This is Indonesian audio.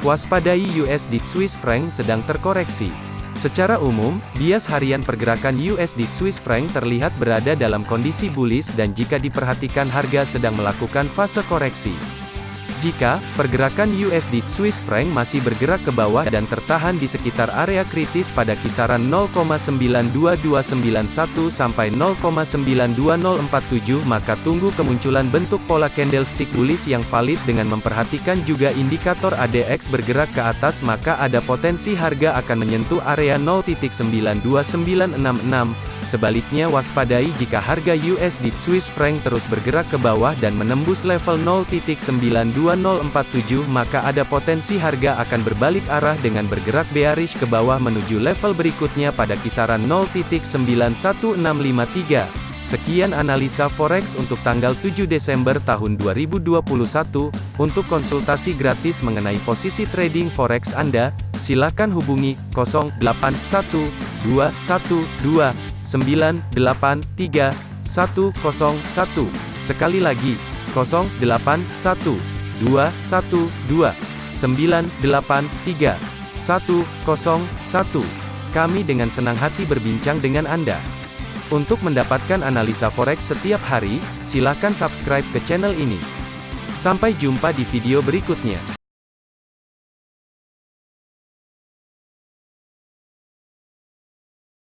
Waspadai USD Swiss franc sedang terkoreksi. Secara umum, bias harian pergerakan USD Swiss franc terlihat berada dalam kondisi bullish dan jika diperhatikan harga sedang melakukan fase koreksi. Jika pergerakan USD Swiss franc masih bergerak ke bawah dan tertahan di sekitar area kritis pada kisaran 0,92291 sampai 0,92047 maka tunggu kemunculan bentuk pola candlestick bullish yang valid dengan memperhatikan juga indikator ADX bergerak ke atas maka ada potensi harga akan menyentuh area 0.92966 Sebaliknya waspadai jika harga USD Swiss franc terus bergerak ke bawah dan menembus level 0.92047 maka ada potensi harga akan berbalik arah dengan bergerak bearish ke bawah menuju level berikutnya pada kisaran 0.91653. Sekian analisa forex untuk tanggal 7 Desember tahun 2021. Untuk konsultasi gratis mengenai posisi trading forex Anda, silakan hubungi 081212 983 101. Sekali lagi, 081 212 983 101. Kami dengan senang hati berbincang dengan Anda. Untuk mendapatkan analisa forex setiap hari, silakan subscribe ke channel ini. Sampai jumpa di video berikutnya.